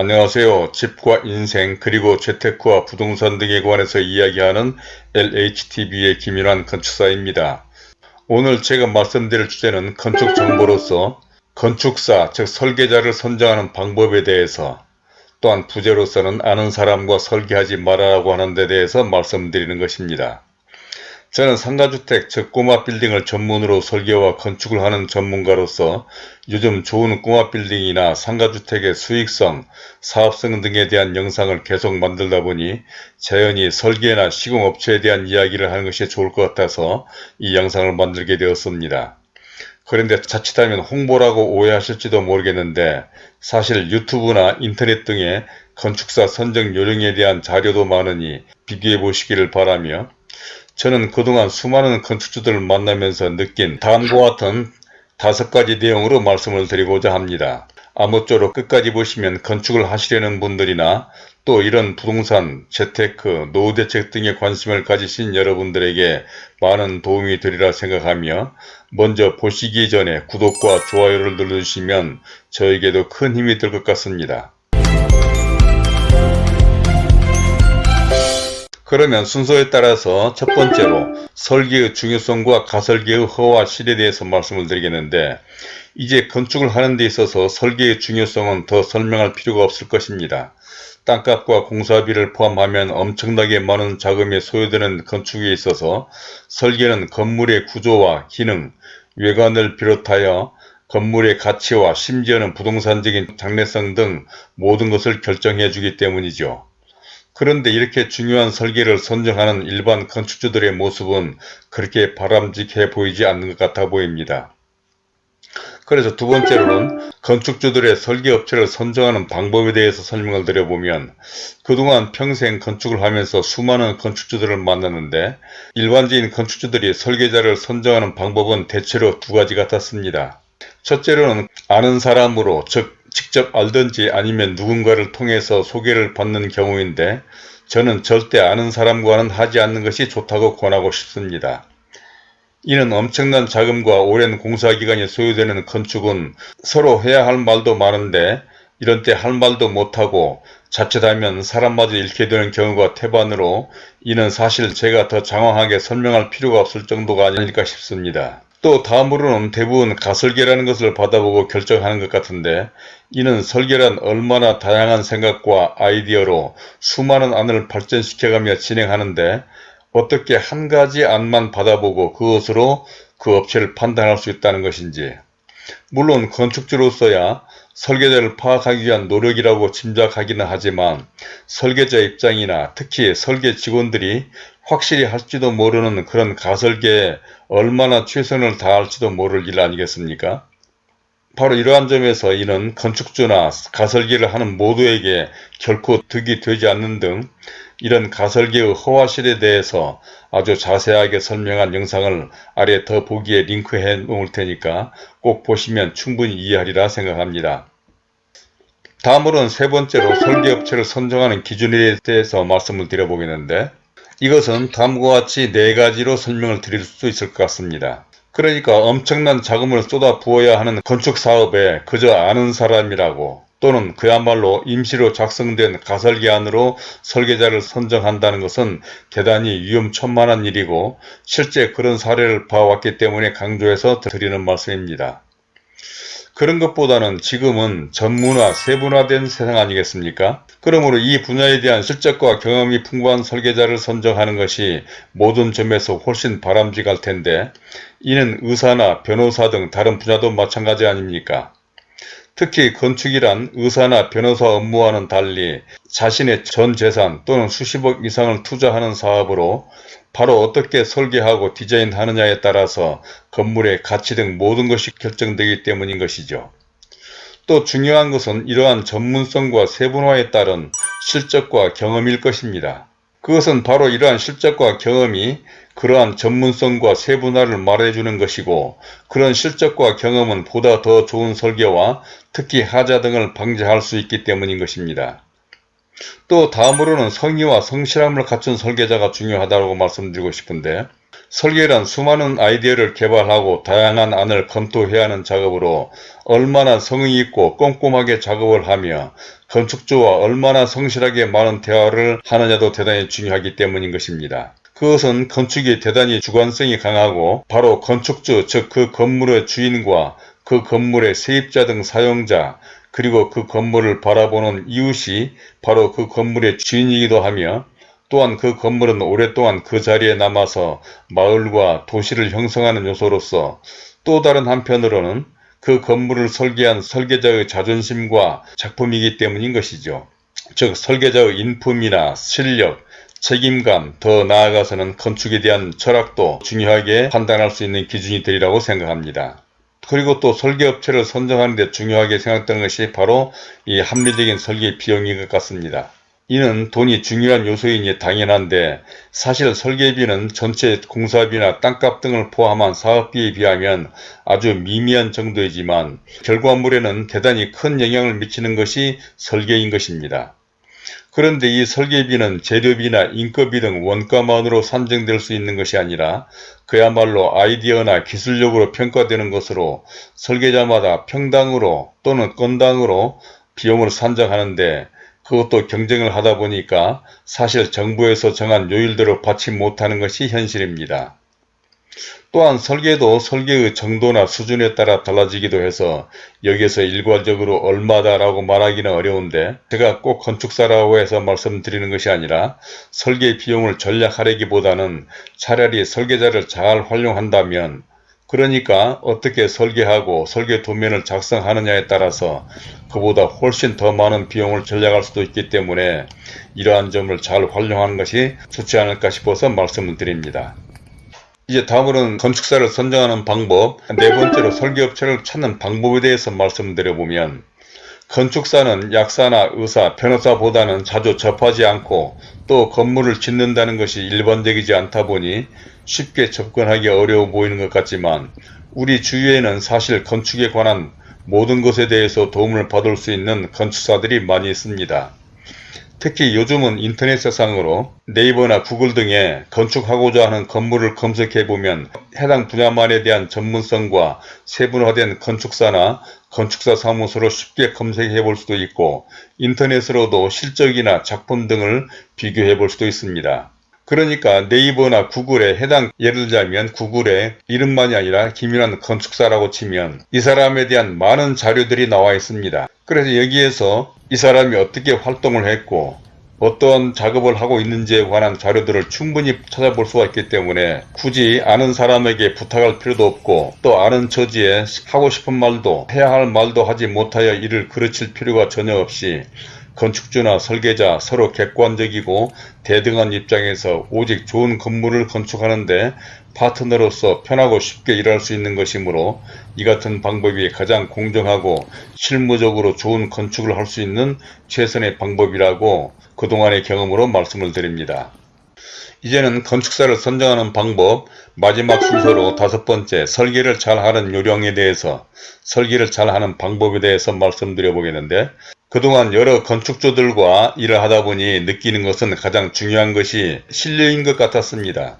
안녕하세요. 집과 인생 그리고 재테크와 부동산 등에 관해서 이야기하는 LHTV의 김일환 건축사입니다. 오늘 제가 말씀드릴 주제는 건축 정보로서 건축사 즉 설계자를 선정하는 방법에 대해서 또한 부제로서는 아는 사람과 설계하지 말아라고 하는 데 대해서 말씀드리는 것입니다. 저는 상가주택 즉 꼬마 빌딩을 전문으로 설계와 건축을 하는 전문가로서 요즘 좋은 꼬마 빌딩이나 상가주택의 수익성, 사업성 등에 대한 영상을 계속 만들다 보니 자연히 설계나 시공업체에 대한 이야기를 하는 것이 좋을 것 같아서 이 영상을 만들게 되었습니다. 그런데 자칫하면 홍보라고 오해하실지도 모르겠는데 사실 유튜브나 인터넷 등의 건축사 선정 요령에 대한 자료도 많으니 비교해 보시기를 바라며 저는 그동안 수많은 건축주들을 만나면서 느낀 다음과 같은 다섯 가지 내용으로 말씀을 드리고자 합니다. 아무쪼록 끝까지 보시면 건축을 하시려는 분들이나 또 이런 부동산, 재테크, 노후대책 등에 관심을 가지신 여러분들에게 많은 도움이 되리라 생각하며 먼저 보시기 전에 구독과 좋아요를 눌러주시면 저에게도 큰 힘이 될 것 같습니다. 그러면 순서에 따라서 첫 번째로 설계의 중요성과 가설계의 허와 실에 대해서 말씀을 드리겠는데 이제 건축을 하는 데 있어서 설계의 중요성은 더 설명할 필요가 없을 것입니다. 땅값과 공사비를 포함하면 엄청나게 많은 자금이 소요되는 건축에 있어서 설계는 건물의 구조와 기능, 외관을 비롯하여 건물의 가치와 심지어는 부동산적인 장래성 등 모든 것을 결정해 주기 때문이죠. 그런데 이렇게 중요한 설계를 선정하는 일반 건축주들의 모습은 그렇게 바람직해 보이지 않는 것 같아 보입니다. 그래서 두 번째로는 건축주들의 설계업체를 선정하는 방법에 대해서 설명을 드려보면 그동안 평생 건축을 하면서 수많은 건축주들을 만났는데 일반적인 건축주들이 설계자를 선정하는 방법은 대체로 두 가지 같았습니다. 첫째로는 아는 사람으로 즉 직접 알든지 아니면 누군가를 통해서 소개를 받는 경우인데 저는 절대 아는 사람과는 하지 않는 것이 좋다고 권하고 싶습니다. 이는 엄청난 자금과 오랜 공사기간이 소요되는 건축은 서로 해야 할 말도 많은데 이런 때 할 말도 못하고 자칫하면 사람마저 잃게 되는 경우가 태반으로 이는 사실 제가 더 장황하게 설명할 필요가 없을 정도가 아닐까 싶습니다. 또 다음으로는 대부분 가설계라는 것을 받아보고 결정하는 것 같은데 이는 설계란 얼마나 다양한 생각과 아이디어로 수많은 안을 발전시켜가며 진행하는데 어떻게 한 가지 안만 받아보고 그것으로 그 업체를 판단할 수 있다는 것인지. 물론 건축주로서야 설계자를 파악하기 위한 노력이라고 짐작하기는 하지만 설계자 입장이나 특히 설계 직원들이 확실히 할지도 모르는 그런 가설계에 얼마나 최선을 다할지도 모를 일 아니겠습니까? 바로 이러한 점에서 이는 건축주나 가설계를 하는 모두에게 결코 득이 되지 않는 등 이런 가설계의 허와실에 대해서 아주 자세하게 설명한 영상을 아래 더 보기에 링크해 놓을 테니까 꼭 보시면 충분히 이해하리라 생각합니다. 다음으로는 세 번째로 설계업체를 선정하는 기준에 대해서 말씀을 드려보겠는데 이것은 다음과 같이 네 가지로 설명을 드릴 수 있을 것 같습니다. 그러니까 엄청난 자금을 쏟아 부어야 하는 건축사업에 그저 아는 사람이라고 또는 그야말로 임시로 작성된 가설계안으로 설계자를 선정한다는 것은 대단히 위험천만한 일이고 실제 그런 사례를 봐왔기 때문에 강조해서 드리는 말씀입니다. 그런 것보다는 지금은 전문화, 세분화된 세상 아니겠습니까? 그러므로 이 분야에 대한 실적과 경험이 풍부한 설계자를 선정하는 것이 모든 점에서 훨씬 바람직할 텐데 이는 의사나 변호사 등 다른 분야도 마찬가지 아닙니까? 특히 건축이란 의사나 변호사 업무와는 달리 자신의 전 재산 또는 수십억 이상을 투자하는 사업으로 바로 어떻게 설계하고 디자인하느냐에 따라서 건물의 가치 등 모든 것이 결정되기 때문인 것이죠. 또 중요한 것은 이러한 전문성과 세분화에 따른 실적과 경험일 것입니다. 그것은 바로 이러한 실적과 경험이 그러한 전문성과 세분화를 말해주는 것이고 그런 실적과 경험은 보다 더 좋은 설계와 특히 하자 등을 방지할 수 있기 때문인 것입니다. 또 다음으로는 성의와 성실함을 갖춘 설계자가 중요하다고 말씀드리고 싶은데 설계란 수많은 아이디어를 개발하고 다양한 안을 검토해야 하는 작업으로 얼마나 성의 있고 꼼꼼하게 작업을 하며 건축주와 얼마나 성실하게 많은 대화를 하느냐도 대단히 중요하기 때문인 것입니다. 그것은 건축이 대단히 주관성이 강하고 바로 건축주 즉 그 건물의 주인과 그 건물의 세입자 등 사용자 그리고 그 건물을 바라보는 이웃이 바로 그 건물의 주인이기도 하며 또한 그 건물은 오랫동안 그 자리에 남아서 마을과 도시를 형성하는 요소로서 또 다른 한편으로는 그 건물을 설계한 설계자의 자존심과 작품이기 때문인 것이죠. 즉 설계자의 인품이나 실력, 책임감, 더 나아가서는 건축에 대한 철학도 중요하게 판단할 수 있는 기준이 되리라고 생각합니다. 그리고 또 설계업체를 선정하는 데 중요하게 생각되는 것이 바로 이 합리적인 설계 비용인 것 같습니다. 이는 돈이 중요한 요소이니 당연한데 사실 설계비는 전체 공사비나 땅값 등을 포함한 사업비에 비하면 아주 미미한 정도이지만 결과물에는 대단히 큰 영향을 미치는 것이 설계인 것입니다. 그런데 이 설계비는 재료비나 인건비 등 원가만으로 산정될 수 있는 것이 아니라 그야말로 아이디어나 기술력으로 평가되는 것으로 설계자마다 평당으로 또는 건당으로 비용을 산정하는데 그것도 경쟁을 하다 보니까 사실 정부에서 정한 요일대로 받지 못하는 것이 현실입니다. 또한 설계도 설계의 정도나 수준에 따라 달라지기도 해서 여기에서 일괄적으로 얼마다라고 말하기는 어려운데 제가 꼭 건축사라고 해서 말씀드리는 것이 아니라 설계 비용을 전략하려기보다는 차라리 설계자를 잘 활용한다면 그러니까 어떻게 설계하고 설계 도면을 작성하느냐에 따라서 그보다 훨씬 더 많은 비용을 절약할 수도 있기 때문에 이러한 점을 잘 활용하는 것이 좋지 않을까 싶어서 말씀을 드립니다. 이제 다음으로는 건축사를 선정하는 방법, 네 번째로 설계업체를 찾는 방법에 대해서 말씀드려보면 건축사는 약사나 의사, 변호사보다는 자주 접하지 않고 또 건물을 짓는다는 것이 일반적이지 않다 보니 쉽게 접근하기 어려워 보이는 것 같지만 우리 주위에는 사실 건축에 관한 모든 것에 대해서 도움을 받을 수 있는 건축사들이 많이 있습니다. 특히 요즘은 인터넷 세상으로 네이버나 구글 등에 건축하고자 하는 건물을 검색해보면 해당 분야만에 대한 전문성과 세분화된 건축사나 건축사 사무소를 쉽게 검색해 볼 수도 있고 인터넷으로도 실적이나 작품 등을 비교해 볼 수도 있습니다. 그러니까 네이버나 구글에 해당 예를 들자면 구글에 이름만이 아니라 김윤환 건축사라고 치면 이 사람에 대한 많은 자료들이 나와 있습니다. 그래서 여기에서 이 사람이 어떻게 활동을 했고 어떤 작업을 하고 있는지에 관한 자료들을 충분히 찾아볼 수가 있기 때문에 굳이 아는 사람에게 부탁할 필요도 없고 또 아는 처지에 하고 싶은 말도 해야 할 말도 하지 못하여 이를 그르칠 필요가 전혀 없이 건축주나 설계자 서로 객관적이고 대등한 입장에서 오직 좋은 건물을 건축하는데 파트너로서 편하고 쉽게 일할 수 있는 것이므로 이 같은 방법이 가장 공정하고 실무적으로 좋은 건축을 할 수 있는 최선의 방법이라고 그동안의 경험으로 말씀을 드립니다. 이제는 건축사를 선정하는 방법 마지막 순서로 다섯 번째 설계를 잘하는 요령에 대해서 설계를 잘하는 방법에 대해서 말씀드려 보겠는데 그동안 여러 건축주들과 일을 하다 보니 느끼는 것은 가장 중요한 것이 신뢰인 것 같았습니다.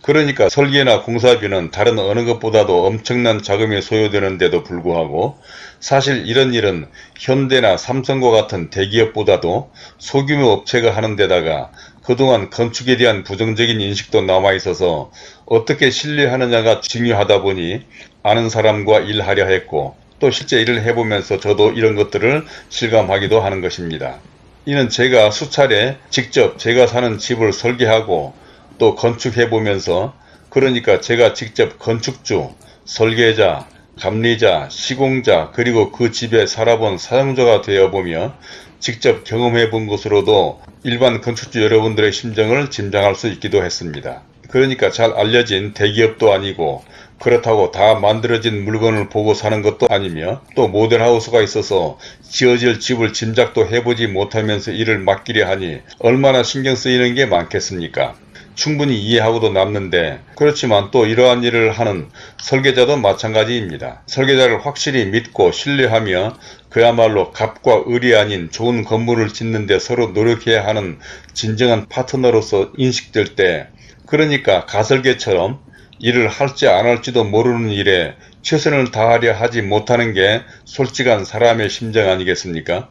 그러니까 설계나 공사비는 다른 어느 것보다도 엄청난 자금이 소요되는데도 불구하고 사실 이런 일은 현대나 삼성과 같은 대기업보다도 소규모 업체가 하는 데다가 그동안 건축에 대한 부정적인 인식도 남아있어서 어떻게 신뢰하느냐가 중요하다 보니 아는 사람과 일하려 했고 또 실제 일을 해보면서 저도 이런 것들을 실감하기도 하는 것입니다. 이는 제가 수차례 직접 제가 사는 집을 설계하고 또 건축해보면서 그러니까 제가 직접 건축주, 설계자, 감리자, 시공자 그리고 그 집에 살아본 사용자가 되어보며 직접 경험해 본 것으로도 일반 건축주 여러분들의 심정을 짐작할 수 있기도 했습니다. 그러니까 잘 알려진 대기업도 아니고 그렇다고 다 만들어진 물건을 보고 사는 것도 아니며 또 모델하우스가 있어서 지어질 집을 짐작도 해보지 못하면서 일을 맡기려 하니 얼마나 신경 쓰이는 게 많겠습니까? 충분히 이해하고도 남는데 그렇지만 또 이러한 일을 하는 설계자도 마찬가지입니다. 설계자를 확실히 믿고 신뢰하며 그야말로 갑과 을이 아닌 좋은 건물을 짓는 데 서로 노력해야 하는 진정한 파트너로서 인식될 때 그러니까 가설계처럼 일을 할지 안 할지도 모르는 일에 최선을 다하려 하지 못하는 게 솔직한 사람의 심정 아니겠습니까?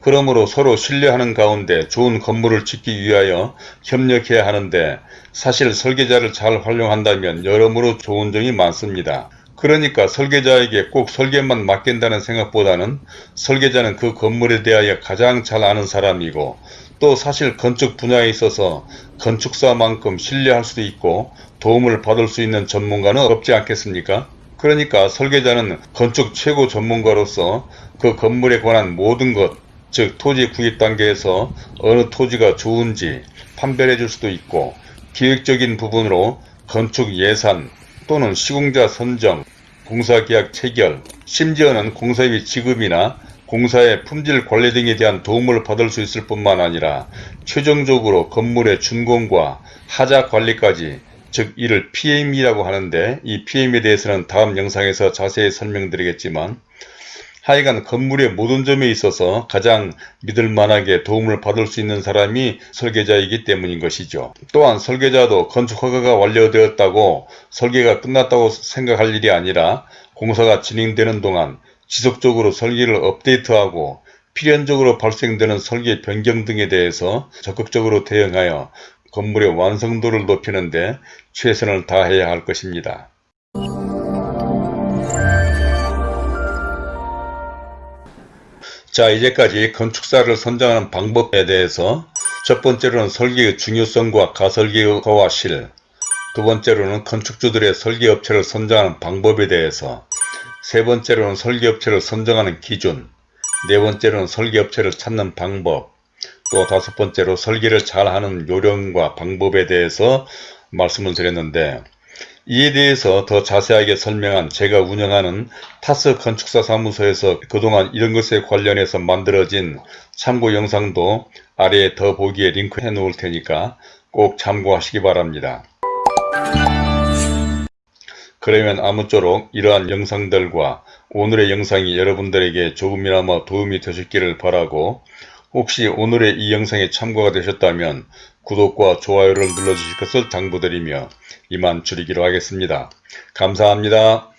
그러므로 서로 신뢰하는 가운데 좋은 건물을 짓기 위하여 협력해야 하는데 사실 설계자를 잘 활용한다면 여러모로 좋은 점이 많습니다. 그러니까 설계자에게 꼭 설계만 맡긴다는 생각보다는 설계자는 그 건물에 대하여 가장 잘 아는 사람이고 또 사실 건축 분야에 있어서 건축사만큼 신뢰할 수도 있고 도움을 받을 수 있는 전문가는 없지 않겠습니까? 그러니까 설계자는 건축 최고 전문가로서 그 건물에 관한 모든 것, 즉 토지 구입 단계에서 어느 토지가 좋은지 판별해 줄 수도 있고 기획적인 부분으로 건축 예산 또는 시공자 선정, 공사계약 체결, 심지어는 공사비 지급이나 공사의 품질 관리 등에 대한 도움을 받을 수 있을 뿐만 아니라 최종적으로 건물의 준공과 하자 관리까지 즉 이를 PM이라고 하는데 이 PM에 대해서는 다음 영상에서 자세히 설명드리겠지만 하여간 건물의 모든 점에 있어서 가장 믿을만하게 도움을 받을 수 있는 사람이 설계자이기 때문인 것이죠. 또한 설계자도 건축 허가가 완료되었다고 설계가 끝났다고 생각할 일이 아니라 공사가 진행되는 동안 지속적으로 설계를 업데이트하고 필연적으로 발생되는 설계 변경 등에 대해서 적극적으로 대응하여 건물의 완성도를 높이는 데 최선을 다해야 할 것입니다. 자 이제까지 건축사를 선정하는 방법에 대해서 첫 번째로는 설계의 중요성과 가설계의 허와 실, 두 번째로는 건축주들의 설계업체를 선정하는 방법에 대해서 세 번째로는 설계업체를 선정하는 기준, 네 번째로는 설계업체를 찾는 방법, 또 다섯 번째로 설계를 잘하는 요령과 방법에 대해서 말씀을 드렸는데 이에 대해서 더 자세하게 설명한 제가 운영하는 타스 건축사 사무소에서 그동안 이런 것에 관련해서 만들어진 참고 영상도 아래에 더 보기에 링크해 놓을 테니까 꼭 참고하시기 바랍니다. 그러면 아무쪼록 이러한 영상들과 오늘의 영상이 여러분들에게 조금이나마 도움이 되셨기를 바라고 혹시 오늘의 이 영상에 참고가 되셨다면 구독과 좋아요를 눌러주실 것을 당부드리며 이만 줄이기로 하겠습니다. 감사합니다.